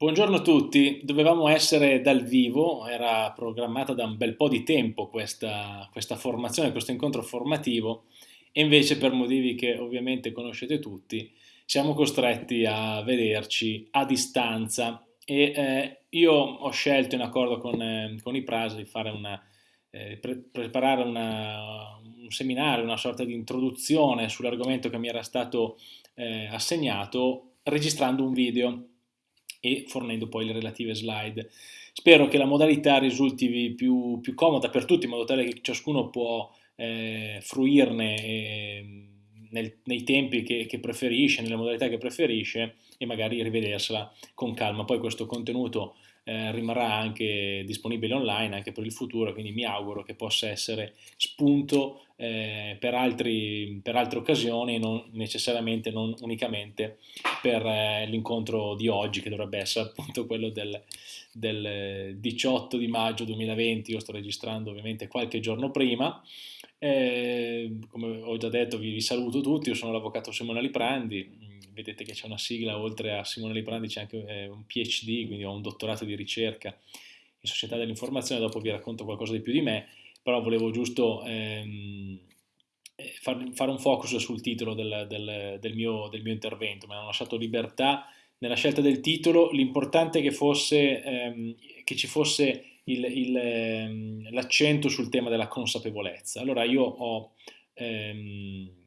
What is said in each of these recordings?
Buongiorno a tutti, dovevamo essere dal vivo, era programmata da un bel po' di tempo questa, questa formazione, questo incontro formativo. E invece per motivi che ovviamente conoscete tutti siamo costretti a vederci a distanza. E eh, io ho scelto in accordo con, eh, con i PRAS di una, eh, pre preparare una, un seminario, una sorta di introduzione sull'argomento che mi era stato eh, assegnato registrando un video e fornendo poi le relative slide. Spero che la modalità risulti più, più comoda per tutti, in modo tale che ciascuno può eh, fruirne eh, nel, nei tempi che, che, preferisce, nelle modalità che preferisce e magari rivedersela con calma. Poi questo contenuto eh, rimarrà anche disponibile online anche per il futuro, quindi mi auguro che possa essere spunto eh, per, altri, per, altre occasioni, non necessariamente, non unicamente per eh, l'incontro di oggi, che dovrebbe essere appunto quello del, del 18 di maggio 2020, io sto registrando ovviamente qualche giorno prima, eh, come ho già detto vi, vi, saluto tutti, io sono l'avvocato Simone Liprandi, vedete che c'è una sigla, oltre a Simone Liprandi c'è anche eh, un PhD, quindi ho un dottorato di ricerca in società dell'informazione, dopo vi racconto qualcosa di più di me, però volevo giusto ehm, eh, far, fare un focus sul titolo del, del, del, mio, del, mio, intervento, mi hanno lasciato libertà nella scelta del titolo, l'importante è che, fosse, ehm, che ci fosse ehm, l'accento sul tema della consapevolezza. Allora io ho, ehm,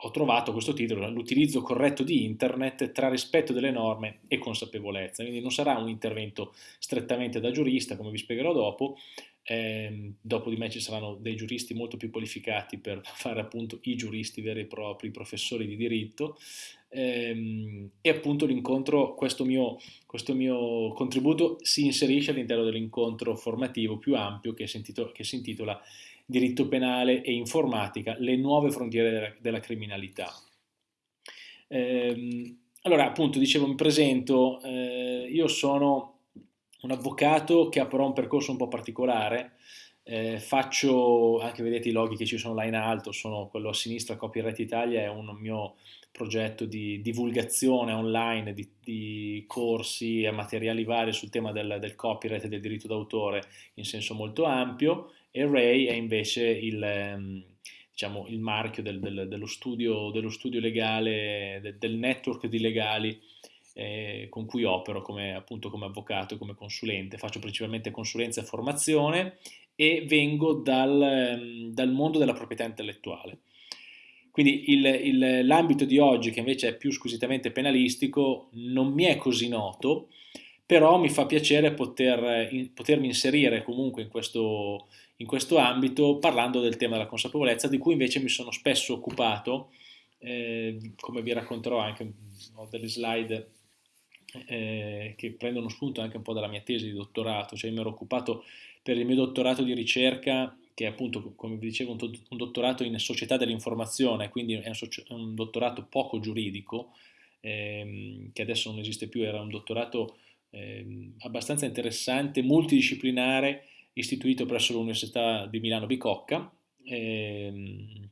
ho trovato questo titolo, l'utilizzo corretto di internet tra rispetto delle norme e consapevolezza, quindi non sarà un intervento strettamente da giurista, come vi spiegherò dopo, eh, dopo di me ci saranno dei giuristi molto più qualificati per fare appunto i giuristi veri e propri, i professori di diritto. Ehm, e appunto l'incontro, questo mio, questo mio contributo si inserisce all'interno dell'incontro formativo più ampio che si, intitola, che si intitola Diritto penale e informatica, le nuove frontiere della, della criminalità. Eh, allora appunto dicevo mi presento, eh, io sono un avvocato che ha però un percorso un po' particolare, eh, faccio, anche vedete i loghi che ci sono là in alto, sono quello a sinistra, Copyright Italia, è un mio progetto di divulgazione online di, di corsi e materiali vari sul tema del, del copyright e del diritto d'autore in senso molto ampio e Ray è invece il, ehm, diciamo, il marchio del, del, dello, studio, dello, studio, legale, del network di legali eh, con cui opero come, appunto, come avvocato e come consulente. Faccio principalmente consulenza e formazione e vengo dal, ehm, dal mondo della proprietà intellettuale. Quindi l'ambito di oggi, che invece è più squisitamente penalistico, non mi è così noto, però mi fa piacere poter, in, potermi inserire comunque in questo, in questo, ambito parlando del tema della consapevolezza, di cui invece mi sono spesso occupato, eh, come vi racconterò anche, ho delle slide eh, che prendono spunto anche un po' dalla mia tesi di dottorato, cioè mi ero occupato per il mio dottorato di ricerca, che è appunto, come vi dicevo, un, dottorato in società dell'informazione, quindi è un, dottorato poco giuridico, ehm, che adesso non esiste più, era un dottorato ehm, abbastanza interessante, multidisciplinare, istituito presso l'Università di Milano Bicocca, ehm,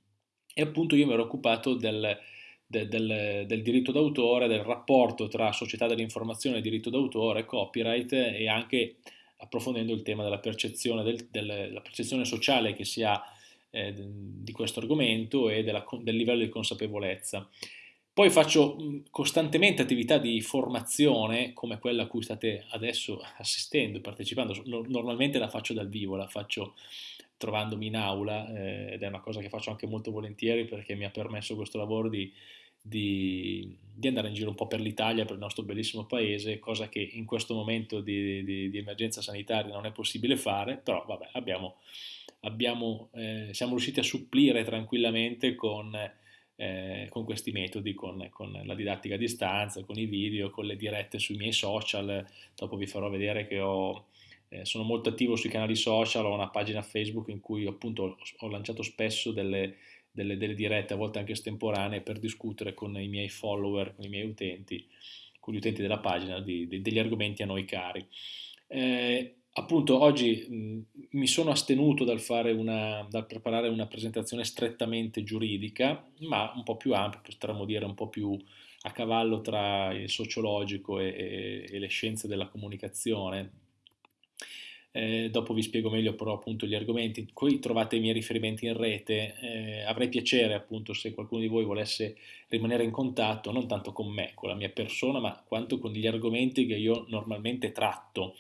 e appunto io mi ero occupato del de, del, del, diritto d'autore, del rapporto tra società dell'informazione diritto d'autore, copyright e anche approfondendo il tema della percezione, del, della percezione sociale che si ha eh, di questo argomento e della, del livello di consapevolezza. Poi faccio costantemente attività di formazione come quella a cui state adesso assistendo, partecipando. Normalmente la faccio dal vivo, la faccio trovandomi in aula eh, ed è una cosa che faccio anche molto volentieri perché mi ha permesso questo lavoro di, di, di andare in giro un po' per l'Italia, per il nostro bellissimo paese, cosa che in questo momento di, di, di emergenza sanitaria non è possibile fare, però vabbè, abbiamo, abbiamo, eh, siamo riusciti a supplire tranquillamente con, eh, con questi metodi, con, con, la didattica a distanza, con i video, con le dirette sui miei social, dopo vi farò vedere che ho eh, sono molto attivo sui canali social, ho una pagina Facebook in cui appunto ho lanciato spesso delle, delle, delle dirette, a volte anche estemporanee, per discutere con i miei follower, con i miei utenti, con gli utenti della pagina, di, di, degli argomenti a noi cari. Eh, appunto oggi mh, mi sono astenuto dal, una, dal, preparare una presentazione strettamente giuridica, ma un po' più ampia, potremmo dire un po' più a cavallo tra il sociologico e, e, e le scienze della comunicazione. Eh, dopo vi spiego meglio però appunto gli argomenti. Qui trovate i miei riferimenti in rete. Eh, avrei piacere appunto se qualcuno di voi volesse rimanere in contatto, non tanto con me, con la mia persona, ma quanto con gli argomenti che io normalmente tratto.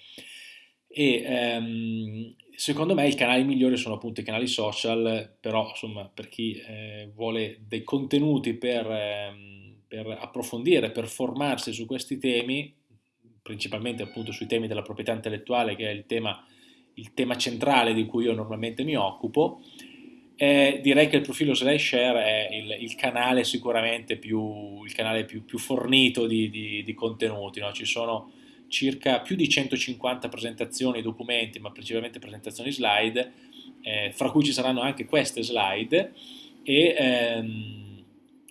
E ehm, secondo me i canali migliori sono appunto i canali social, però insomma per chi eh, vuole dei contenuti per... Ehm, per approfondire, per formarsi su questi temi, principalmente appunto sui temi della proprietà intellettuale, che è il tema, il tema centrale di cui io normalmente mi occupo, eh, direi che il profilo SlideShare è il, il canale sicuramente più, il canale più, più fornito di, di, di contenuti. No? Ci sono circa più di 150 presentazioni, documenti, ma principalmente presentazioni slide, eh, fra cui ci saranno anche queste slide e ehm,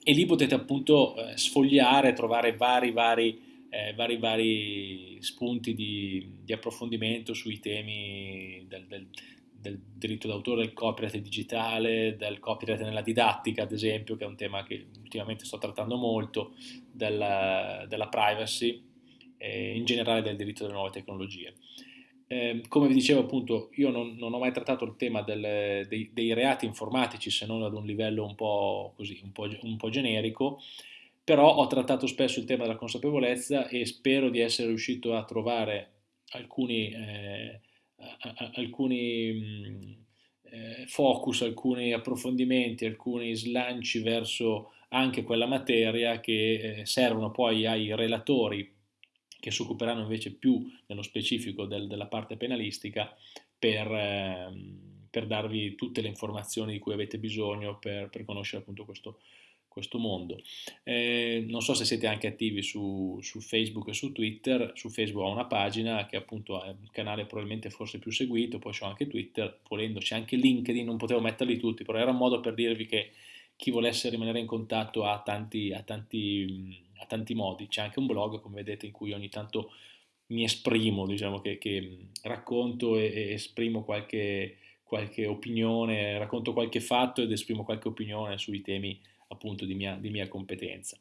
e lì potete appunto eh, sfogliare, trovare vari, vari, eh, vari, vari spunti di, di, approfondimento sui temi del, del, del diritto d'autore, del copyright digitale, del copyright nella didattica, ad esempio, che è un tema che ultimamente sto trattando molto, della, della privacy e in generale del diritto delle nuove tecnologie. Eh, come vi dicevo appunto, io non, non, ho mai trattato il tema del, dei, dei, reati informatici se non ad un livello un po', così, un, po', un po' generico, però ho trattato spesso il tema della consapevolezza e spero di essere riuscito a trovare alcuni, eh, alcuni mh, eh, focus, alcuni approfondimenti, alcuni slanci verso anche quella materia che eh, servono poi ai relatori che si occuperanno invece più nello specifico del, della parte penalistica per, eh, per, darvi tutte le informazioni di cui avete bisogno per, per conoscere appunto questo, questo mondo. Eh, non so se siete anche attivi su, su, Facebook e su Twitter, su Facebook ho una pagina che appunto è un canale probabilmente forse più seguito, poi c'ho anche Twitter, volendo c'è anche LinkedIn, non potevo metterli tutti, però era un modo per dirvi che chi volesse rimanere in contatto ha tanti, ha tanti a tanti modi, c'è anche un blog come vedete in cui ogni tanto mi esprimo, diciamo che, che racconto e, e esprimo qualche, qualche, opinione, racconto qualche fatto ed esprimo qualche opinione sui temi appunto di mia, di mia competenza.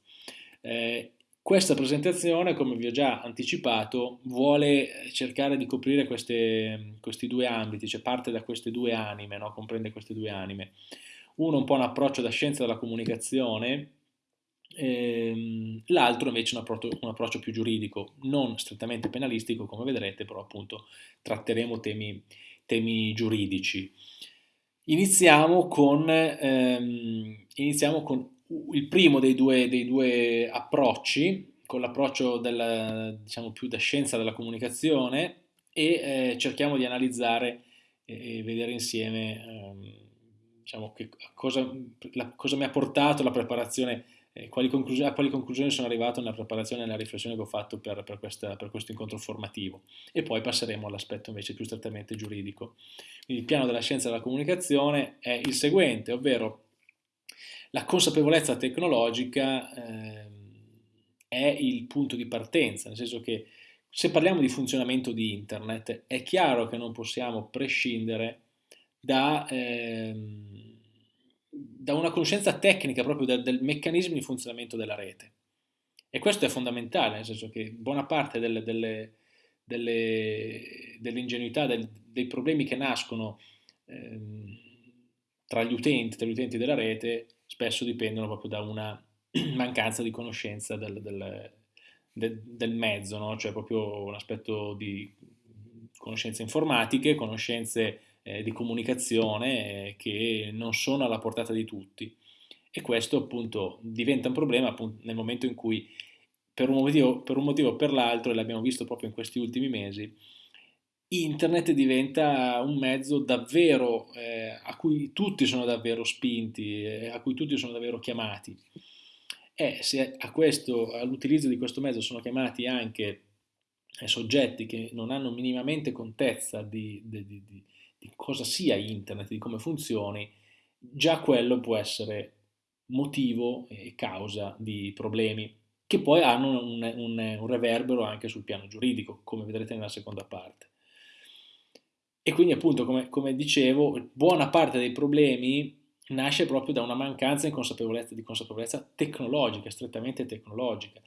Eh, questa presentazione, come vi ho già anticipato, vuole cercare di coprire queste, questi due ambiti, cioè parte da queste due anime, no? comprende queste due anime. Uno un po' un approccio da scienza della comunicazione, Ehm, l'altro invece un approccio, un approccio, più giuridico, non strettamente penalistico come vedrete, però appunto tratteremo temi, temi giuridici. Iniziamo con, ehm, iniziamo con, il primo dei due, dei due approcci, con l'approccio diciamo, più da scienza della comunicazione e eh, cerchiamo di analizzare e vedere insieme ehm, diciamo, che, cosa, la, cosa mi ha portato la preparazione eh, quali a quali conclusioni sono arrivato nella preparazione e nella riflessione che ho fatto per, per, questa, per questo incontro formativo e poi passeremo all'aspetto invece più strettamente giuridico. Quindi il piano della scienza della comunicazione è il seguente, ovvero la consapevolezza tecnologica eh, è il punto di partenza, nel senso che se parliamo di funzionamento di internet è chiaro che non possiamo prescindere da... Ehm, da una conoscenza tecnica proprio del, del, meccanismo di funzionamento della rete. E questo è fondamentale, nel senso che buona parte delle, delle, delle, dell'ingenuità, del, dei problemi che nascono ehm, tra gli utenti, tra gli utenti della rete, spesso dipendono proprio da una mancanza di conoscenza del, del, del mezzo, no? cioè proprio un aspetto di conoscenze informatiche, conoscenze eh, di comunicazione eh, che non sono alla portata di tutti e questo appunto diventa un problema appunto, nel momento in cui per un motivo, per un motivo o per l'altro, e l'abbiamo visto proprio in questi ultimi mesi, internet diventa un mezzo davvero eh, a cui tutti sono davvero spinti, eh, a cui tutti sono davvero chiamati. E se all'utilizzo di questo mezzo sono chiamati anche eh, soggetti che non hanno minimamente contezza di, di, di, di cosa sia internet, di come funzioni, già quello può essere motivo e causa di problemi che poi hanno un, un, un, reverbero anche sul piano giuridico, come vedrete nella seconda parte. E quindi appunto, come, come dicevo, buona parte dei problemi nasce proprio da una mancanza di consapevolezza, di consapevolezza tecnologica, strettamente tecnologica.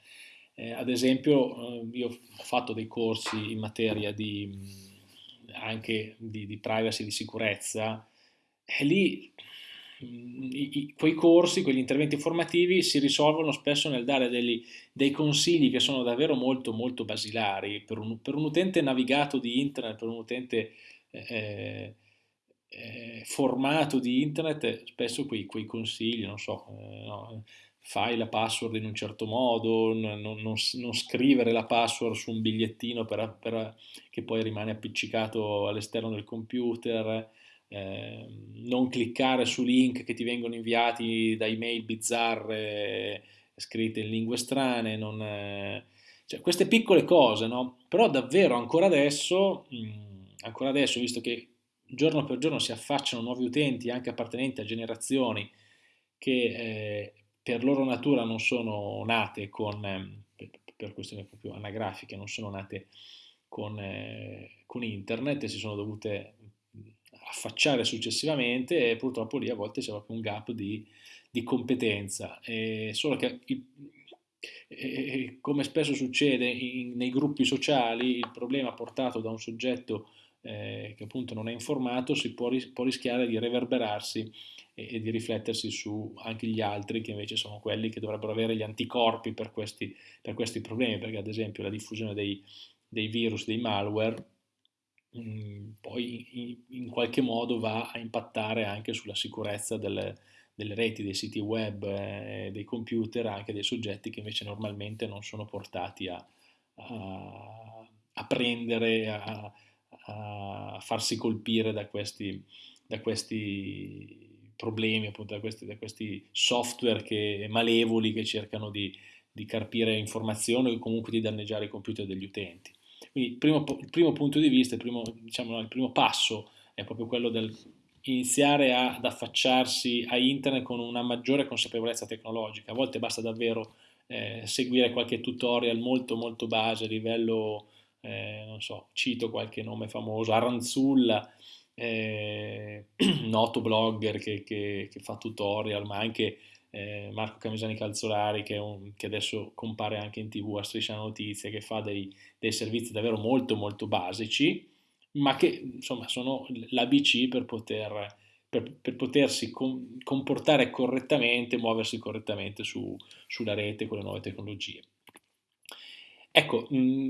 Eh, ad esempio, eh, io ho fatto dei corsi in materia di, anche di, di privacy, di sicurezza, lì i, i, quei corsi, quegli interventi formativi si risolvono spesso nel dare degli, dei consigli che sono davvero molto molto basilari per un, per un utente navigato di internet, per un utente eh, eh, formato di internet, spesso quei, quei consigli, non so, eh, no, fai la password in un certo modo, non, non, non, scrivere la password su un bigliettino per, per, che poi rimane appiccicato all'esterno del computer, eh, non cliccare su link che ti vengono inviati da email bizzarre scritte in lingue strane, non, eh, cioè, queste piccole cose, no? Però davvero ancora adesso, mh, ancora adesso, visto che giorno per giorno si affacciano nuovi utenti anche appartenenti a generazioni che eh, per loro natura non sono nate con, eh, per, questioni proprio anagrafiche, non sono nate con, eh, con internet e si sono dovute affacciare successivamente e purtroppo lì a volte c'è proprio un gap di, di competenza. E solo che il, e, come spesso succede in, nei gruppi sociali, il problema portato da un soggetto eh, che appunto non è informato si può, ris può rischiare di reverberarsi e, e, di riflettersi su anche gli altri che invece sono quelli che dovrebbero avere gli anticorpi per questi, per questi problemi, perché ad esempio la diffusione dei, dei virus, dei malware, Mm, poi in, in, qualche modo va a impattare anche sulla sicurezza delle, delle reti, dei siti web, eh, dei computer, anche dei soggetti che invece normalmente non sono portati a, a, a prendere, a, a, farsi colpire da questi, da questi problemi, appunto da questi, da questi software che, malevoli che cercano di, di carpire informazioni o comunque di danneggiare i computer degli utenti. Quindi il primo, il primo punto di vista, il primo, diciamo, il primo passo è proprio quello del iniziare ad affacciarsi a internet con una maggiore consapevolezza tecnologica. A volte basta davvero eh, seguire qualche tutorial molto molto base a livello, eh, non so, cito qualche nome famoso, Aranzulla, eh, noto blogger che, che, che, fa tutorial, ma anche eh, Marco Camisani Calzolari che, un, che, adesso compare anche in tv a Striscia Notizie che fa dei, dei, servizi davvero molto molto basici ma che insomma sono l'ABC per, poter, per, per potersi com comportare correttamente, muoversi correttamente su, sulla rete con le nuove tecnologie. Ecco, mh,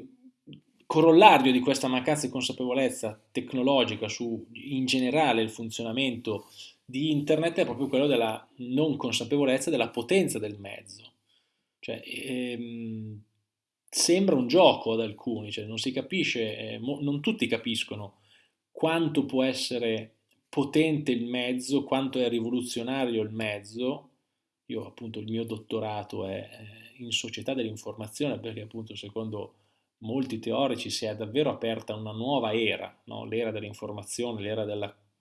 corollario di questa mancanza di consapevolezza tecnologica su in generale il funzionamento di internet è proprio quello della non consapevolezza della potenza del mezzo. Cioè, ehm, sembra un gioco ad alcuni, cioè non si capisce, eh, non tutti capiscono quanto può essere potente il mezzo, quanto è rivoluzionario il mezzo. Io appunto il mio dottorato è eh, in società dell'informazione perché appunto secondo molti teorici si è davvero aperta una nuova era, no? l'era dell'informazione, l'era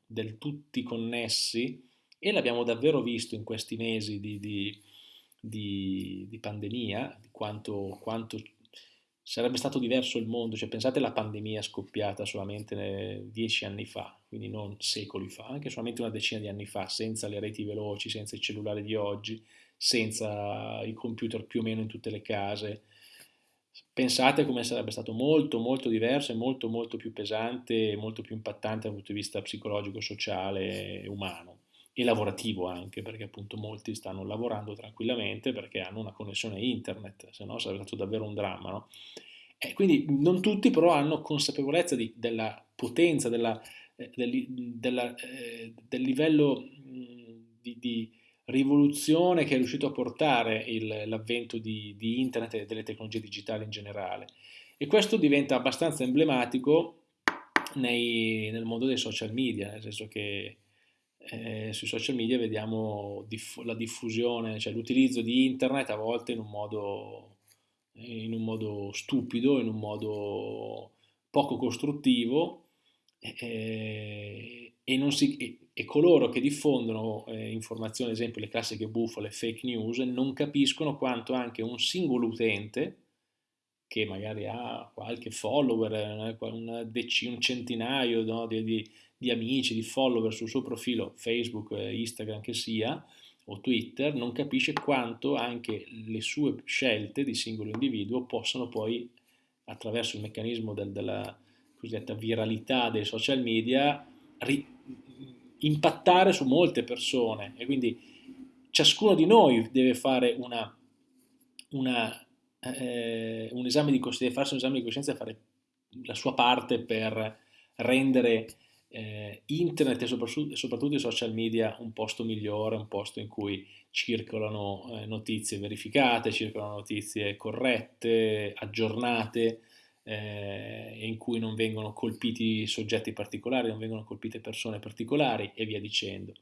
del tutti connessi e l'abbiamo davvero visto in questi mesi di, di, di, di pandemia, quanto, quanto, sarebbe stato diverso il mondo, cioè pensate alla pandemia scoppiata solamente dieci anni fa, quindi non secoli fa, anche solamente una decina di anni fa, senza le reti veloci, senza i cellulari di oggi, senza i computer più o meno in tutte le case, Pensate come sarebbe stato molto molto diverso e molto molto più pesante e molto più impattante dal punto di vista psicologico, sociale, umano e lavorativo anche, perché appunto molti stanno lavorando tranquillamente perché hanno una connessione internet, se no sarebbe stato davvero un dramma. No? E quindi non tutti però hanno consapevolezza di, della potenza, della, eh, del, della, eh, del, livello mh, di, di rivoluzione che è riuscito a portare l'avvento di, di, internet e delle tecnologie digitali in generale. E questo diventa abbastanza emblematico nei, nel mondo dei social media, nel senso che eh, sui social media vediamo diff la diffusione, cioè l'utilizzo di internet a volte in un modo, in un modo stupido, in un modo poco costruttivo e, e, si, e, coloro che diffondono eh, informazioni, ad esempio le classiche bufale, fake news, non capiscono quanto anche un singolo utente, che magari ha qualche follower, eh, un, centinaio no, di, di, di amici, di follower sul suo profilo Facebook, Instagram che sia, o Twitter, non capisce quanto anche le sue scelte di singolo individuo possono poi, attraverso il meccanismo del, della cosiddetta viralità dei social media, impattare su molte persone. E quindi ciascuno di noi deve fare una, una, eh, un esame di coscienza, farsi un esame di coscienza e fare la sua parte per rendere eh, internet e soprattutto, soprattutto, i social media un posto migliore, un posto in cui circolano eh, notizie verificate, circolano notizie corrette, aggiornate, eh, in cui non vengono colpiti soggetti particolari, non vengono colpite persone particolari e via dicendo.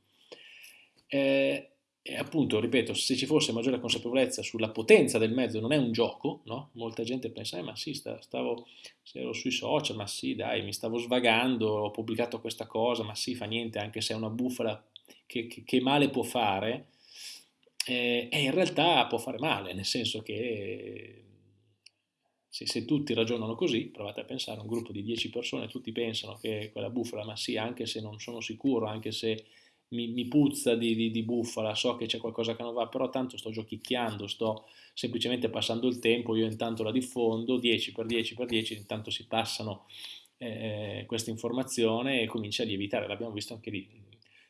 Eh, e appunto, ripeto, se ci fosse maggiore consapevolezza sulla potenza del mezzo, non è un gioco, no? Molta gente pensa, eh, ma sì, stavo, se ero sui social, ma sì, dai, mi stavo svagando, ho pubblicato questa cosa, ma sì, fa niente, anche se è una bufala, che, che, che male può fare? Eh, e in realtà può fare male, nel senso che se, se, tutti ragionano così, provate a pensare un gruppo di 10 persone, tutti pensano che quella bufala, ma sì, anche se non sono sicuro, anche se mi, mi puzza di, di, di, bufala, so che c'è qualcosa che non va, però tanto sto giochicchiando, sto semplicemente passando il tempo, io intanto la diffondo, 10 per 10 per 10, intanto si passano eh, questa informazione e comincia a lievitare, l'abbiamo visto anche lì,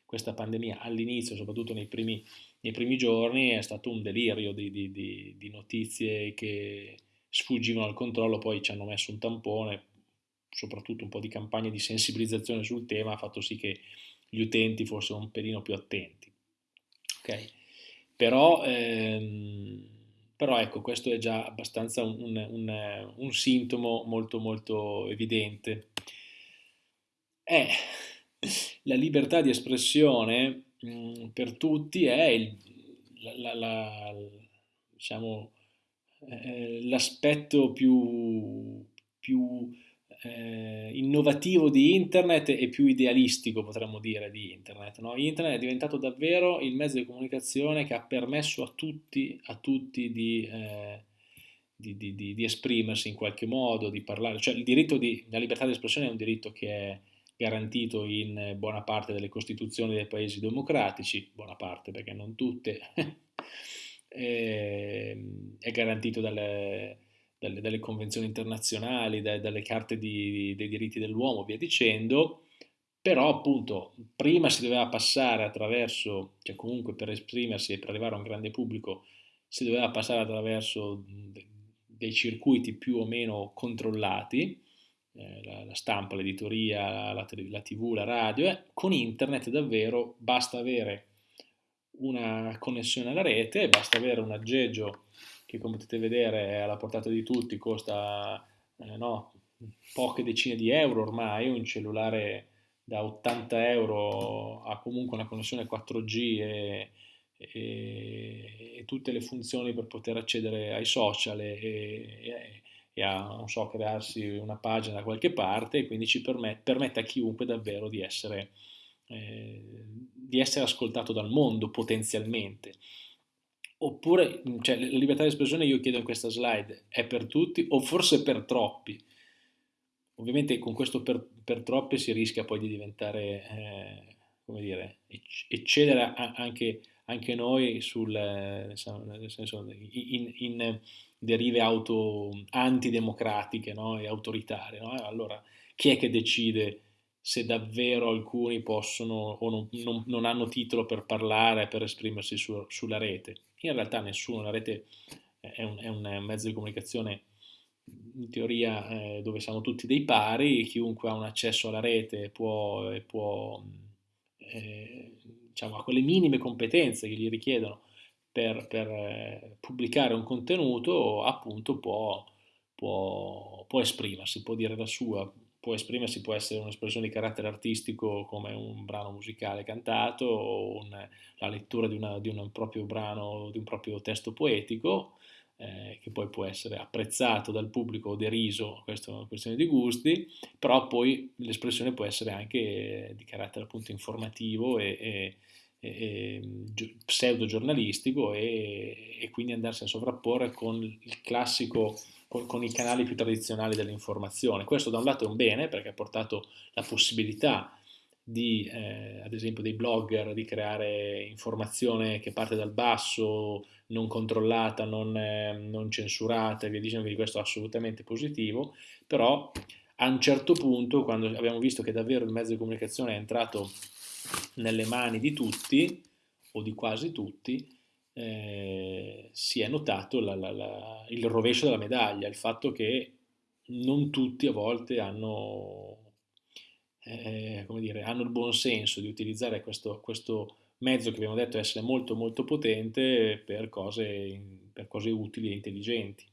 questa pandemia all'inizio, soprattutto nei primi, nei primi, giorni, è stato un delirio di, di notizie che sfuggivano al controllo, poi ci hanno messo un tampone, soprattutto un po' di campagne di sensibilizzazione sul tema ha fatto sì che gli utenti fossero un pelino più attenti. Okay? Però, ehm, però, ecco, questo è già abbastanza un, un, un sintomo molto molto evidente. Eh, la libertà di espressione mh, mm, per tutti è il, la, la, la, diciamo, eh, l'aspetto più, più eh, innovativo di internet e più idealistico, potremmo dire, di internet. No? Internet è diventato davvero il mezzo di comunicazione che ha permesso a tutti, a tutti di, eh, di, di, di, esprimersi in qualche modo, di parlare. Cioè il diritto di, la libertà di espressione è un diritto che è garantito in buona parte delle costituzioni dei paesi democratici, buona parte perché non tutte, eh, è garantito dalle dalle, dalle convenzioni internazionali, da, dalle carte di, dei diritti dell'uomo, via dicendo, però appunto prima si doveva passare attraverso, cioè comunque per esprimersi e per arrivare a un grande pubblico, si doveva passare attraverso dei circuiti più o meno controllati, eh, la, la, stampa, l'editoria, la, la, tv, la radio, eh, con internet davvero basta avere una connessione alla rete, basta avere un aggeggio che come potete vedere è alla portata di tutti, costa eh, no, poche decine di euro ormai, un cellulare da 80 euro ha comunque una connessione 4G e, e, e tutte le funzioni per poter accedere ai social e, e, a, so, crearsi una pagina da qualche parte quindi ci permette, permette a chiunque davvero di essere, eh, di essere ascoltato dal mondo potenzialmente. Oppure, cioè, la libertà di espressione io chiedo in questa slide è per tutti o forse per troppi? Ovviamente con questo per, per troppi si rischia poi di diventare, eh, come dire, eccedere anche, anche noi sul, nel senso, in, in derive auto antidemocratiche no? e autoritarie. No? Allora, chi è che decide se davvero alcuni possono o non, non, non hanno titolo per parlare, per esprimersi su, sulla rete? in realtà nessuno, la rete è un, è un mezzo di comunicazione in teoria eh, dove siamo tutti dei pari, chiunque ha un accesso alla rete può, può eh, diciamo, ha quelle minime competenze che gli richiedono per, per eh, pubblicare un contenuto, appunto può, può, può esprimersi, può dire la sua, può esprimersi, può essere un'espressione di carattere artistico come un brano musicale cantato o un, la lettura di, una, di, un proprio brano, di un proprio testo poetico, eh, che poi può essere apprezzato dal pubblico o deriso, questa è una questione di gusti, però poi l'espressione può essere anche di carattere appunto informativo e, e, e, e pseudo giornalistico e, e quindi andarsi a sovrapporre con il classico con, con, i canali più tradizionali dell'informazione. Questo da un lato è un bene perché ha portato la possibilità di, eh, ad esempio, dei blogger di creare informazione che parte dal basso, non controllata, non, eh, non censurata e via dicendo, quindi questo è assolutamente positivo, però a un certo punto, quando abbiamo visto che davvero il mezzo di comunicazione è entrato nelle mani di tutti, o di quasi tutti, eh, si è notato la, la, la, il rovescio della medaglia, il fatto che non tutti a volte hanno eh, dire, hanno il buon senso di utilizzare questo, questo, mezzo che abbiamo detto essere molto molto potente per cose, per cose utili e intelligenti.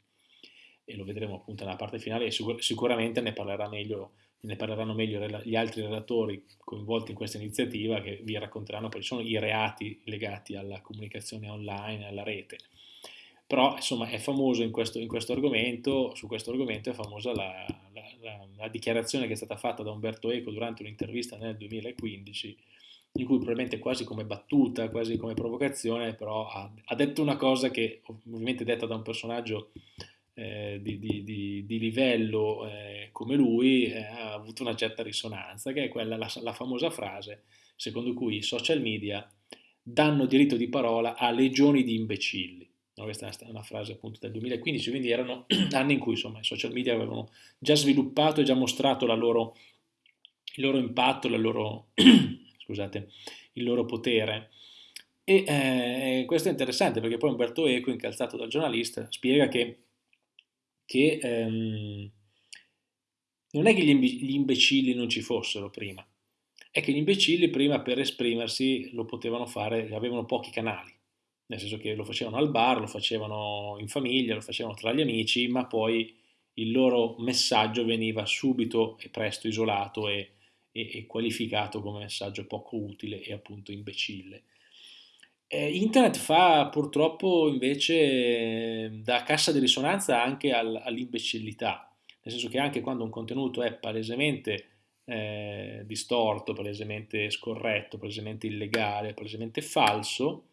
E lo vedremo appunto nella parte finale e sicur sicuramente ne, parlerà meglio, ne parleranno meglio gli altri relatori coinvolti in questa iniziativa che vi racconteranno quali sono i reati legati alla comunicazione online, alla rete. Però insomma è famoso in questo, in questo, argomento, su questo argomento è famosa la, la, la, la, dichiarazione che è stata fatta da Umberto Eco durante un'intervista nel 2015, in cui probabilmente quasi come battuta, quasi come provocazione, però ha, ha detto una cosa che ovviamente detta da un personaggio eh, di, di, di, di, livello eh, come lui eh, ha avuto una certa risonanza, che è quella, la famosa frase secondo cui i social media danno diritto di parola a legioni di imbecilli. No, questa è una frase appunto del 2015, quindi erano anni in cui insomma, i social media avevano già sviluppato e già mostrato loro, il loro impatto, loro, scusate, il loro potere. E eh, questo è interessante perché poi Umberto Eco, incalzato dal giornalista, spiega che, che ehm, non è che gli imbecilli non ci fossero prima, è che gli imbecilli prima per esprimersi lo potevano fare, avevano pochi canali nel senso che lo facevano al bar, lo facevano in famiglia, lo facevano tra gli amici, ma poi il loro messaggio veniva subito e presto isolato e, e, e qualificato come messaggio poco utile e appunto imbecille. Eh, internet fa purtroppo invece da cassa di risonanza anche al, all'imbecillità, nel senso che anche quando un contenuto è palesemente eh, distorto, palesemente scorretto, palesemente illegale, palesemente falso,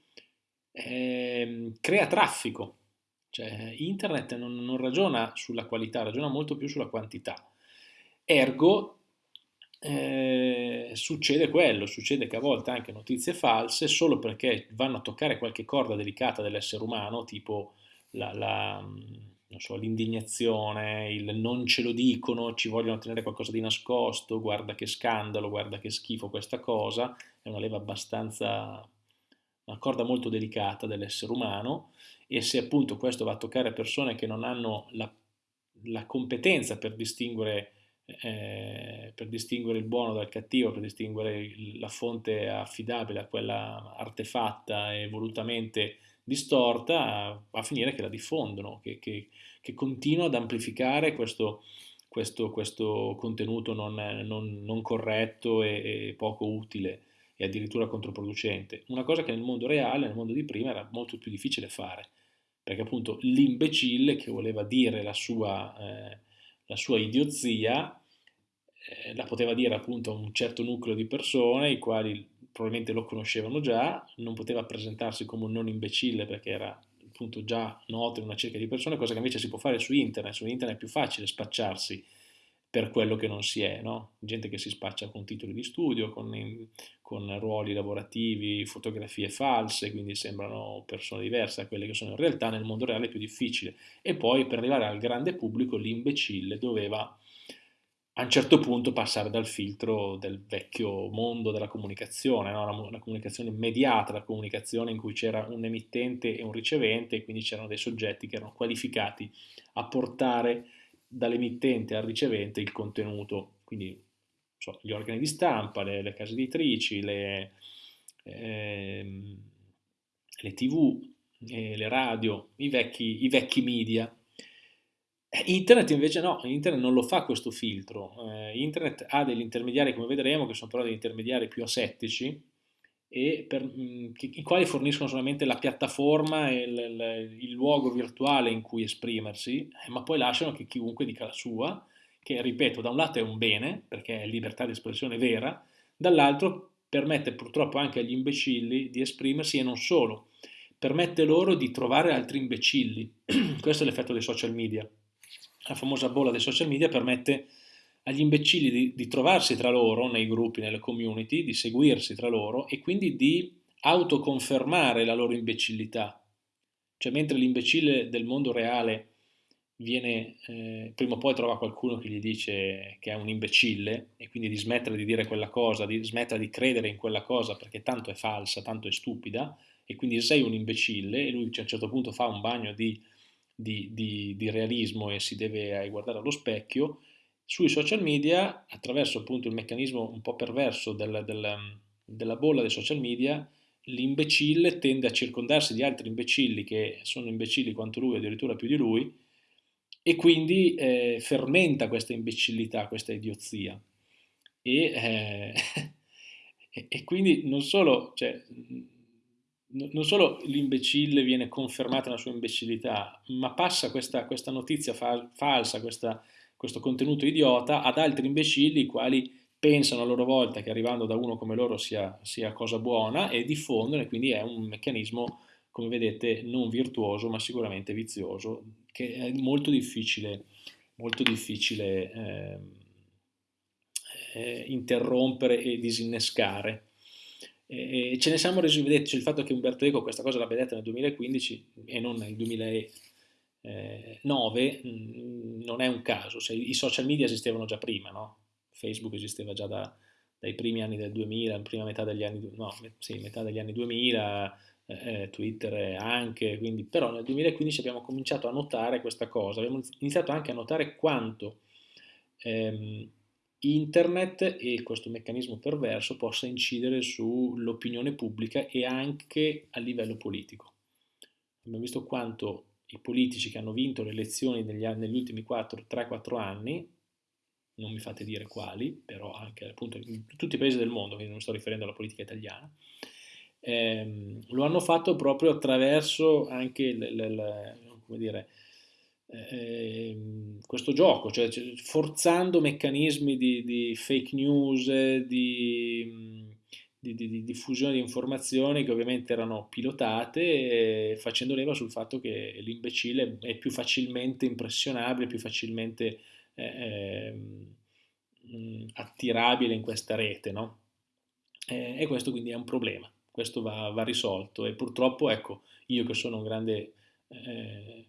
eh, crea traffico. Cioè, internet non, non, ragiona sulla qualità, ragiona molto più sulla quantità. Ergo, eh, succede quello, succede che a volte anche notizie false, solo perché vanno a toccare qualche corda delicata dell'essere umano, tipo la, la, so, l'indignazione, il non ce lo dicono, ci vogliono tenere qualcosa di nascosto, guarda che scandalo, guarda che schifo questa cosa, è una leva abbastanza una corda molto delicata dell'essere umano. E se appunto questo va a toccare persone che non hanno la, la competenza per distinguere, eh, per distinguere il buono dal cattivo, per distinguere la fonte affidabile a quella artefatta e volutamente distorta, va a finire che la diffondono, che, che, che continua ad amplificare questo, questo, questo contenuto non, non, non corretto e, e poco utile e addirittura controproducente, una cosa che nel mondo reale, nel mondo di prima, era molto più difficile fare, perché appunto l'imbecille che voleva dire la sua, eh, la sua idiozia eh, la poteva dire appunto a un certo nucleo di persone, i quali probabilmente lo conoscevano già, non poteva presentarsi come un non imbecille perché era appunto già noto in una cerca di persone, cosa che invece si può fare su internet, su internet è più facile spacciarsi per quello che non si è, no? gente che si spaccia con titoli di studio, con, con, ruoli lavorativi, fotografie false, quindi sembrano persone diverse da quelle che sono in realtà, nel mondo reale è più difficile. E poi per arrivare al grande pubblico l'imbecille doveva a un certo punto passare dal filtro del vecchio mondo della comunicazione, no? una, una, comunicazione immediata, la comunicazione in cui c'era un emittente e un ricevente e quindi c'erano dei soggetti che erano qualificati a portare dall'emittente al ricevente il contenuto, quindi so, gli organi di stampa, le, le case editrici, le, ehm, le tv, eh, le radio, i vecchi, i vecchi media. Eh, internet invece no, Internet non lo fa questo filtro, eh, Internet ha degli intermediari come vedremo che sono però degli intermediari più asettici, e per, mh, i quali forniscono solamente la piattaforma e il, il, il, luogo virtuale in cui esprimersi, eh, ma poi lasciano che chiunque dica la sua, che ripeto, da un lato è un bene, perché è libertà di espressione vera, dall'altro permette purtroppo anche agli imbecilli di esprimersi e non solo, permette loro di trovare altri imbecilli. Questo è l'effetto dei social media. La famosa bolla dei social media permette agli imbecilli di, di, trovarsi tra loro nei gruppi, nelle community, di seguirsi tra loro e quindi di autoconfermare la loro imbecillità. Cioè mentre l'imbecille del mondo reale viene, eh, prima o poi trova qualcuno che gli dice che è un imbecille e quindi di smettere di dire quella cosa, di smettere di credere in quella cosa perché tanto è falsa, tanto è stupida e quindi sei un imbecille e lui a un certo punto fa un bagno di, di, di, di realismo e si deve guardare allo specchio, sui social media, attraverso appunto il meccanismo un po' perverso del, del, della bolla dei social media, l'imbecille tende a circondarsi di altri imbecilli che sono imbecilli quanto lui, addirittura più di lui, e quindi eh, fermenta questa imbecillità, questa idiozia. E, eh, e quindi non solo, cioè, non solo l'imbecille viene confermata nella sua imbecillità, ma passa questa, questa notizia fa, falsa, questa, questo contenuto idiota ad altri imbecilli i quali pensano a loro volta che arrivando da uno come loro sia, sia cosa buona e diffondono e quindi è un meccanismo, come vedete, non virtuoso ma sicuramente vizioso che è molto difficile, molto difficile eh, eh, interrompere e disinnescare. E ce ne siamo resi vedere, cioè il fatto che Umberto Eco questa cosa l'abbia detta nel 2015 e non nel 2009 mm, non è un caso, cioè, i social media esistevano già prima, no? Facebook esisteva già da, dai primi anni del 2000, prima metà degli anni, no, sì, metà degli anni 2000, eh, Twitter anche, quindi, però nel 2015 abbiamo cominciato a notare questa cosa, abbiamo iniziato anche a notare quanto ehm, internet e questo meccanismo perverso possa incidere sull'opinione pubblica e anche a livello politico. Abbiamo visto quanto i politici che hanno vinto le elezioni negli, negli ultimi 3-4 anni, non mi fate dire quali, però anche appunto in tutti i paesi del mondo, quindi non sto riferendo alla politica italiana, ehm, lo hanno fatto proprio attraverso anche il, il, il, dire, eh, questo gioco, cioè, forzando meccanismi di, di fake news, di, di, di, diffusione di informazioni che ovviamente erano pilotate, facendo leva sul fatto che l'imbecille è più facilmente impressionabile, più facilmente eh, eh, attirabile in questa rete, no? Eh, e questo quindi è un problema, questo va, va, risolto. E purtroppo, ecco, io che sono un grande eh,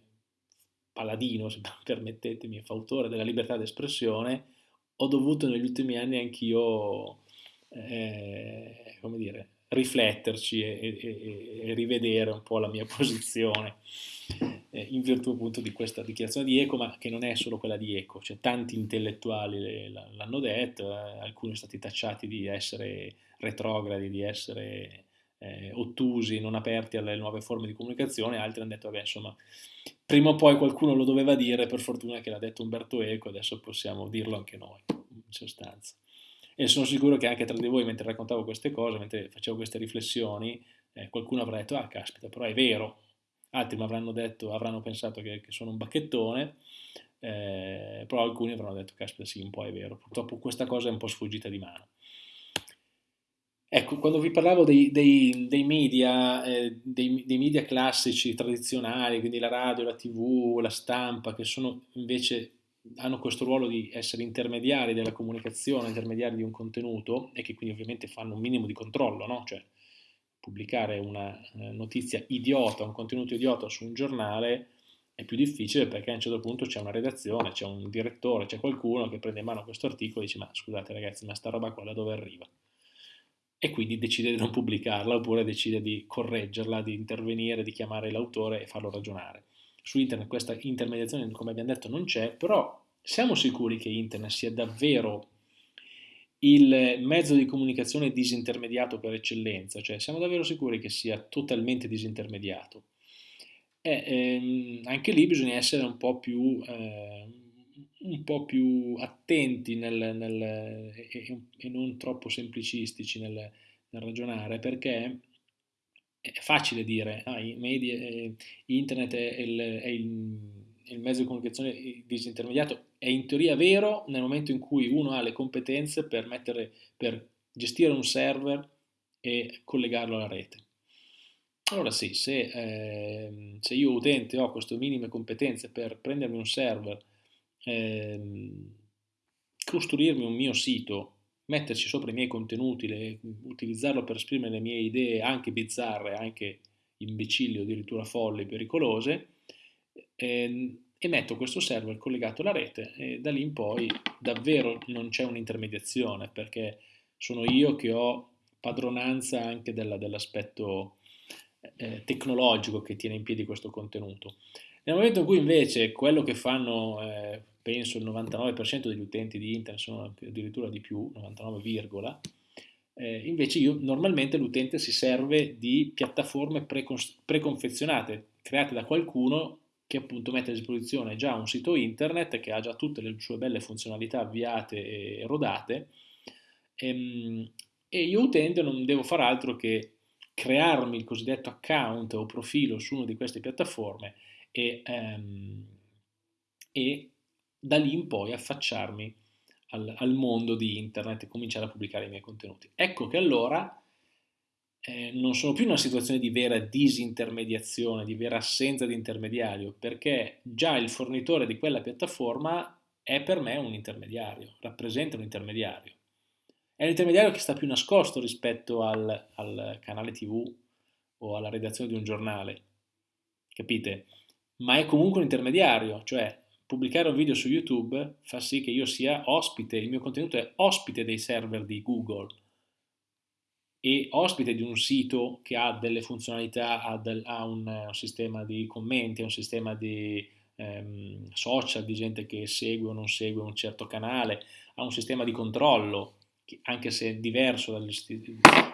paladino, se permettetemi, fautore della libertà d'espressione, ho dovuto negli ultimi anni anch'io, eh, come dire, rifletterci e, e, e, rivedere un po' la mia posizione eh, in virtù appunto di questa dichiarazione di Eco, ma che non è solo quella di Eco, cioè tanti intellettuali l'hanno detto, eh, alcuni sono stati tacciati di essere retrogradi, di essere eh, ottusi, non aperti alle nuove forme di comunicazione, altri hanno detto, vabbè, insomma, prima o poi qualcuno lo doveva dire, per fortuna che l'ha detto Umberto Eco, adesso possiamo dirlo anche noi, in sostanza. E sono sicuro che anche tra di voi, mentre raccontavo queste cose, mentre facevo queste riflessioni, eh, qualcuno avrà detto, ah, caspita, però è vero. Altri mi avranno detto, avranno pensato che, che sono un bacchettone, eh, però alcuni avranno detto, caspita, sì, un po' è vero. Purtroppo questa cosa è un po' sfuggita di mano. Ecco, quando vi parlavo dei, dei, dei media, eh, dei, media classici, tradizionali, quindi la radio, la tv, la stampa, che sono invece hanno questo ruolo di essere intermediari della comunicazione, intermediari di un contenuto e che quindi ovviamente fanno un minimo di controllo, no? Cioè, pubblicare una eh, notizia idiota, un contenuto idiota su un giornale è più difficile perché a un certo punto c'è una redazione, c'è un direttore, c'è qualcuno che prende in mano questo articolo e dice ma scusate ragazzi, ma sta roba qua da dove arriva? E quindi decide di non pubblicarla oppure decide di correggerla, di intervenire, di chiamare l'autore e farlo ragionare. Su internet questa intermediazione, come abbiamo detto, non c'è, però siamo sicuri che internet sia davvero il mezzo di comunicazione disintermediato per eccellenza, cioè siamo davvero sicuri che sia totalmente disintermediato. E, ehm, anche lì bisogna essere un po' più... Eh, un po' più attenti nel, nel, e, e, non troppo semplicistici nel, nel, ragionare perché è facile dire ah, media, eh, internet è il, è, il, è il, mezzo di comunicazione disintermediato. È in teoria vero nel momento in cui uno ha le competenze per, mettere, per gestire un server e collegarlo alla rete. Allora sì, se, eh, se io utente ho queste minime competenze per prendermi un server ehm, costruirmi un mio sito, metterci sopra i miei contenuti, le, utilizzarlo per esprimere le mie idee anche bizzarre, anche imbecilli o addirittura folli, pericolose, eh, e metto questo server collegato alla rete e da lì in poi davvero non c'è un'intermediazione perché sono io che ho padronanza anche della, dell'aspetto eh, tecnologico che tiene in piedi questo contenuto. Nel momento in cui invece quello che fanno, eh, penso il 99% degli utenti di internet sono addirittura di più, 99, eh, invece io normalmente l'utente si serve di piattaforme preconfezionate create da qualcuno che appunto mette a disposizione già un sito internet che ha già tutte le sue belle funzionalità avviate e rodate. Ehm, e io utente non devo fare altro che crearmi il cosiddetto account o profilo su una di queste piattaforme e, ehm, e da lì in poi affacciarmi al, al, mondo di internet e cominciare a pubblicare i miei contenuti. Ecco che allora eh, non sono più in una situazione di vera disintermediazione, di vera assenza di intermediario, perché già il fornitore di quella piattaforma è per me un intermediario, rappresenta un intermediario. È un intermediario che sta più nascosto rispetto al, al canale tv o alla redazione di un giornale, capite? Ma è comunque un intermediario, cioè pubblicare un video su YouTube fa sì che io sia ospite, il mio contenuto è ospite dei server di Google, e ospite di un sito che ha delle funzionalità, ha, del, ha un, un, sistema di commenti, un sistema di ehm, social, di gente che segue o non segue un certo canale, ha un sistema di controllo, che, anche se diverso dal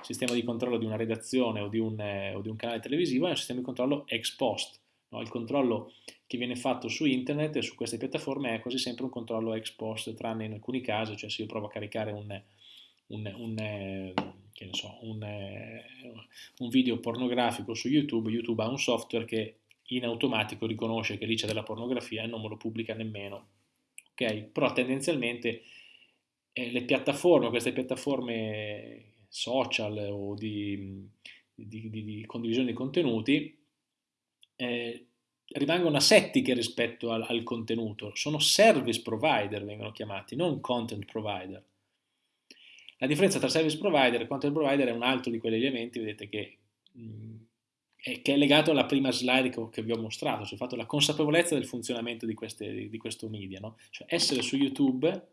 sistema di controllo di una redazione o di un, eh, o di un canale televisivo, è un sistema di controllo ex post. No? Il controllo che viene fatto su internet e su queste piattaforme è quasi sempre un controllo ex post, tranne in alcuni casi, cioè se io provo a caricare un, un, un so, un, video pornografico su YouTube, YouTube ha un software che in automatico riconosce che lì c'è della pornografia e non me lo pubblica nemmeno. Ok? Però tendenzialmente eh, le piattaforme, queste piattaforme social o di, di, di, di condivisione di contenuti, eh, rimangono asettiche rispetto al, al contenuto, sono service provider vengono chiamati, non content provider. La differenza tra service provider e content provider è un altro di quegli elementi, vedete, che, mh, è, che è legato alla prima slide che, che vi ho mostrato, cioè fatto la consapevolezza del funzionamento di, queste, di questo media. No? Cioè essere su YouTube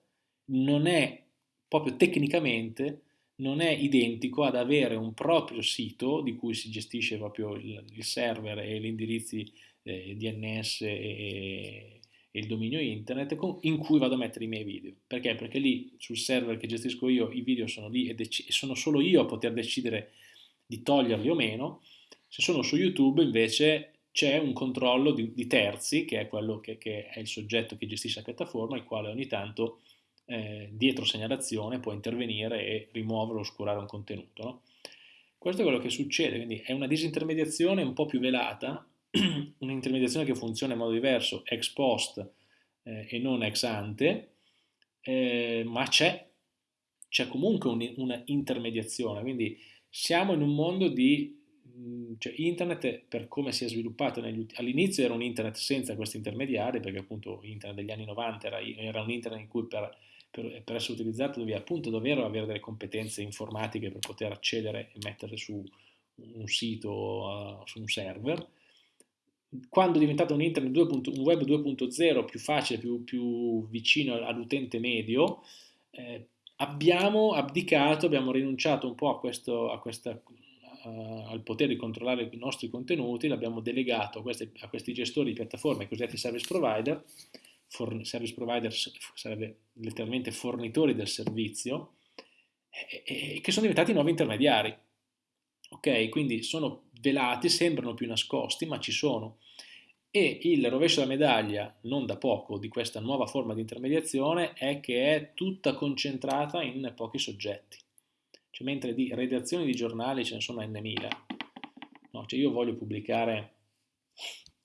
non è, proprio tecnicamente, non è identico ad avere un proprio sito di cui si gestisce proprio il, server e gli indirizzi eh, DNS e, il dominio internet in cui vado a mettere i miei video. Perché? Perché lì sul server che gestisco io i video sono lì e, e sono solo io a poter decidere di toglierli o meno. Se sono su YouTube invece c'è un controllo di, di, terzi, che è quello che, che, è il soggetto che gestisce la piattaforma, il quale ogni tanto eh, dietro segnalazione può intervenire e rimuovere o oscurare un contenuto. No? Questo è quello che succede, quindi è una disintermediazione un po' più velata, un'intermediazione che funziona in modo diverso ex post eh, e non ex ante, eh, ma c'è, c'è comunque un'intermediazione, quindi siamo in un mondo di cioè internet per come si è sviluppato all'inizio era un internet senza questi intermediari perché appunto internet degli anni 90 era, era un internet in cui per, per, per, essere utilizzato dovevi appunto davvero avere delle competenze informatiche per poter accedere e mettere su un sito, uh, su un server quando è diventato un internet 2. un web 2.0 più facile, più, più vicino all'utente medio, eh, abbiamo abdicato, abbiamo rinunciato un po' a questo, a questa, uh, al potere di controllare i nostri contenuti, l'abbiamo delegato a questi, a questi, gestori di piattaforme, cosiddetti service provider, service provider sarebbe letteralmente fornitori del servizio, e, e, che sono diventati nuovi intermediari. Ok, quindi sono velati, sembrano più nascosti, ma ci sono. E il rovescio della medaglia, non da poco, di questa nuova forma di intermediazione è che è tutta concentrata in pochi soggetti. Cioè, mentre di redazioni di giornali ce ne sono n mila, no, cioè io voglio pubblicare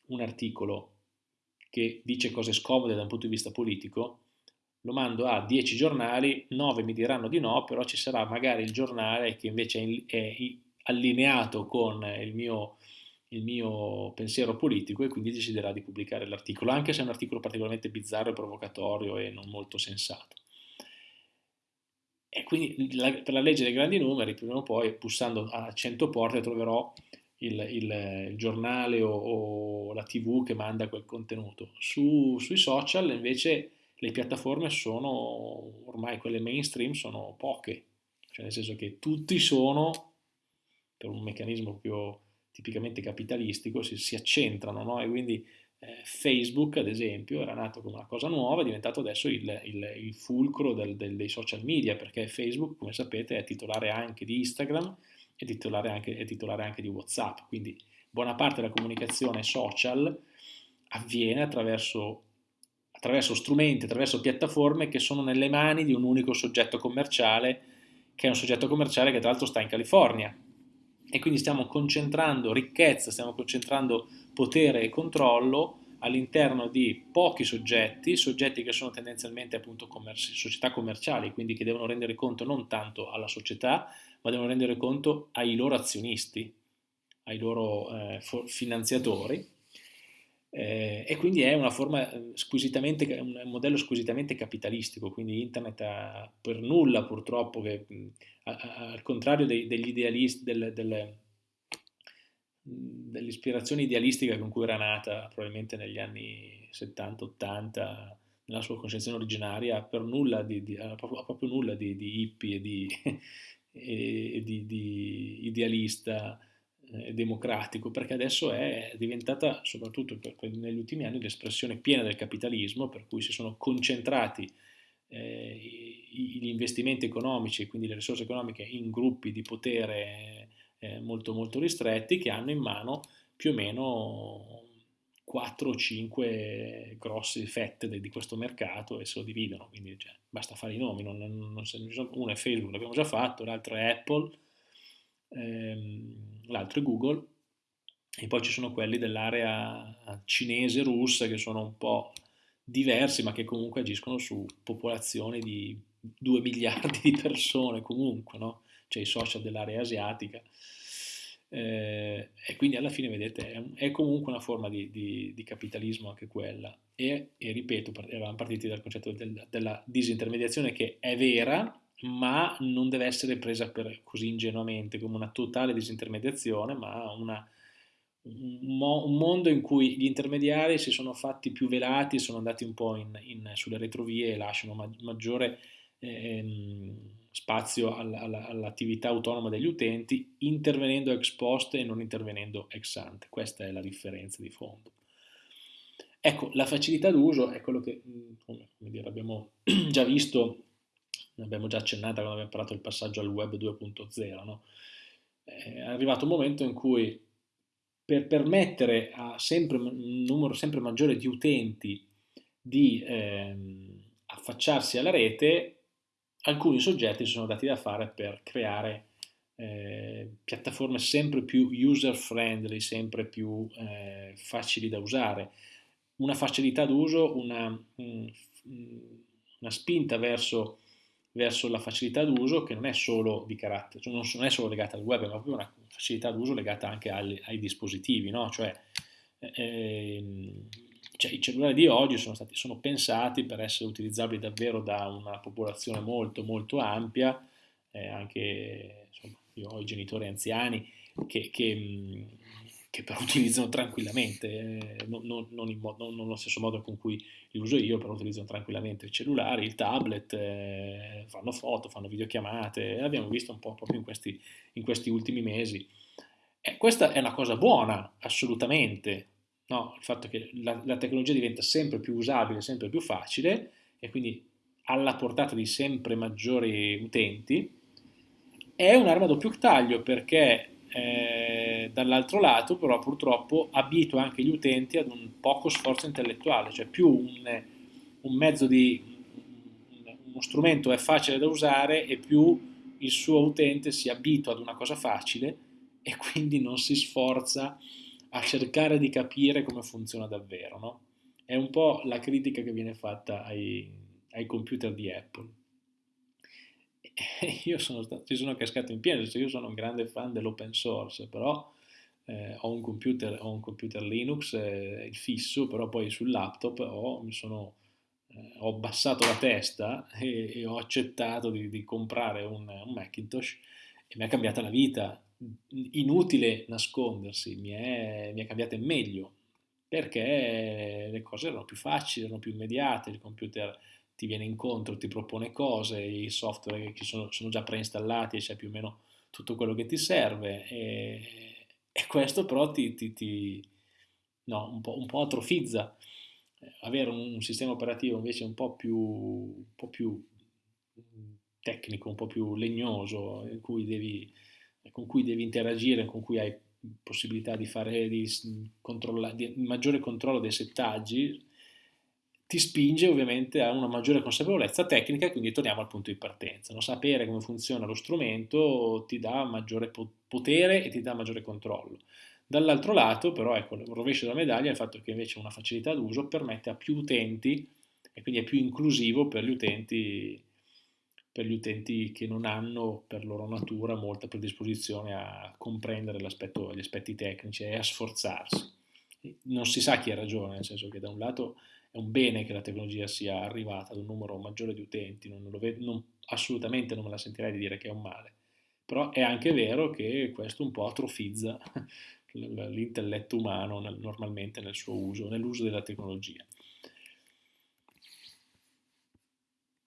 un articolo che dice cose scomode da un punto di vista politico, lo mando a 10 giornali, 9 mi diranno di no, però ci sarà magari il giornale che invece è, allineato con il mio il mio pensiero politico e quindi deciderà di pubblicare l'articolo, anche se è un articolo particolarmente bizzarro e provocatorio e non molto sensato. E quindi la, per la legge dei grandi numeri, prima o poi, bussando a 100 porte, troverò il, il, il giornale o, o, la tv che manda quel contenuto. Su, sui social invece le piattaforme sono, ormai quelle mainstream sono poche, cioè nel senso che tutti sono, per un meccanismo proprio tipicamente capitalistico, si, si accentrano, no? E quindi eh, Facebook, ad esempio, era nato come una cosa nuova, è diventato adesso il, il, il fulcro del, del, dei social media, perché Facebook, come sapete, è titolare anche di Instagram e titolare anche, è titolare anche di WhatsApp, quindi buona parte della comunicazione social avviene attraverso, attraverso strumenti, attraverso piattaforme che sono nelle mani di un unico soggetto commerciale, che è un soggetto commerciale che tra l'altro sta in California, e quindi stiamo concentrando ricchezza, stiamo concentrando potere e controllo all'interno di pochi soggetti, soggetti che sono tendenzialmente appunto commerci, società commerciali, quindi che devono rendere conto non tanto alla società, ma devono rendere conto ai loro azionisti, ai loro eh, finanziatori. Eh, e quindi è una forma eh, squisitamente, un modello squisitamente capitalistico, quindi internet ha per nulla purtroppo, che, a, a, al contrario dei, degli idealisti, del, del, dell'ispirazione idealistica con cui era nata probabilmente negli anni 70-80 nella sua concezione originaria per nulla di, di, proprio, proprio nulla di, di hippie e di, e di, di idealista eh, democratico, perché adesso è diventata, soprattutto per, negli ultimi anni, l'espressione piena del capitalismo, per cui si sono concentrati eh, gli investimenti economici, quindi le risorse economiche, in gruppi di potere eh, molto molto ristretti che hanno in mano più o meno 4 o 5 grosse fette di questo mercato e se lo dividono, quindi cioè, basta fare i nomi, non, non, uno è Facebook, l'abbiamo già fatto, l'altro è Apple, ehm, l'altro è Google e poi ci sono quelli dell'area cinese, russa che sono un po' diversi ma che comunque agiscono su popolazioni di 2 miliardi di persone comunque, no? cioè i social dell'area asiatica eh, e quindi alla fine, vedete, è, è comunque una forma di, di, di, capitalismo anche quella. E, e ripeto, eravamo partiti dal concetto del, della disintermediazione che è vera, ma non deve essere presa per, così ingenuamente come una totale disintermediazione, ma una, un, mo, un, mondo in cui gli intermediari si sono fatti più velati, sono andati un po' in, in, sulle retrovie e lasciano ma, maggiore ehm, spazio all'attività autonoma degli utenti, intervenendo ex post e non intervenendo ex ante. Questa è la differenza di fondo. Ecco, la facilità d'uso è quello che mm, dire, abbiamo già visto, abbiamo già accennato quando abbiamo parlato del passaggio al web 2.0. No? È arrivato un momento in cui per permettere a sempre, un numero sempre maggiore di utenti di ehm, affacciarsi alla rete, alcuni soggetti si sono dati da fare per creare eh, piattaforme sempre più user friendly, sempre più eh, facili da usare. Una facilità d'uso, una, una spinta verso, verso, la facilità d'uso che non è solo di carattere, cioè non è solo legata al web, ma proprio una facilità d'uso legata anche ai, ai dispositivi, no? cioè, eh, cioè, i cellulari di oggi sono, stati, sono pensati per essere utilizzabili davvero da una popolazione molto molto ampia, eh, anche insomma, io ho i genitori anziani che, che, che però utilizzano tranquillamente, eh, non, non, non, non, nello stesso modo con cui li uso io, però utilizzano tranquillamente il cellulare, il tablet, eh, fanno foto, fanno videochiamate, l'abbiamo visto un po' proprio in questi, in questi ultimi mesi. E questa è una cosa buona, assolutamente, no? il fatto che la, la, tecnologia diventa sempre più usabile, sempre più facile e quindi alla portata di sempre maggiori utenti, è un'arma a doppio taglio perché eh, dall'altro lato però purtroppo abitua anche gli utenti ad un poco sforzo intellettuale, cioè più un, un mezzo di uno strumento è facile da usare e più il suo utente si abitua ad una cosa facile e quindi non si sforza a cercare di capire come funziona davvero. No? È un po' la critica che viene fatta ai, ai computer di Apple. Io sono ci sono cascato in pieno, cioè io sono un grande fan dell'open source, però eh, ho, un computer, ho, un computer, Linux, eh, il fisso, però poi sul laptop ho, mi sono eh, ho abbassato la testa e, e ho accettato di, di comprare un, un, Macintosh e mi ha cambiata la vita. Inutile nascondersi, mi è, mi è cambiata in meglio perché le cose erano più facili, erano più immediate, il computer ti viene incontro, ti propone cose, i software che sono, sono già preinstallati e c'è più o meno tutto quello che ti serve e, e questo però ti, ti, ti no, un, po', un, po', atrofizza. Avere un, un, sistema operativo invece un po' più, un po' più tecnico, un po' più legnoso, cui devi, con cui devi interagire, con cui hai possibilità di fare di, di maggiore controllo dei settaggi, ti spinge ovviamente a una maggiore consapevolezza tecnica quindi torniamo al punto di partenza. No? Sapere come funziona lo strumento ti dà maggiore potere e ti dà maggiore controllo. Dall'altro lato, però, ecco, il rovescio della medaglia è il fatto che invece una facilità d'uso permette a più utenti e quindi è più inclusivo per gli utenti, per gli utenti che non hanno per loro natura molta predisposizione a comprendere gli aspetti tecnici e a sforzarsi. Non si sa chi ha ragione, nel senso che da un lato è un bene che la tecnologia sia arrivata ad un numero maggiore di utenti, non vedo, non, assolutamente non me la sentirei di dire che è un male, però è anche vero che questo un po' atrofizza l'intelletto umano normalmente nel suo uso, nell'uso della tecnologia.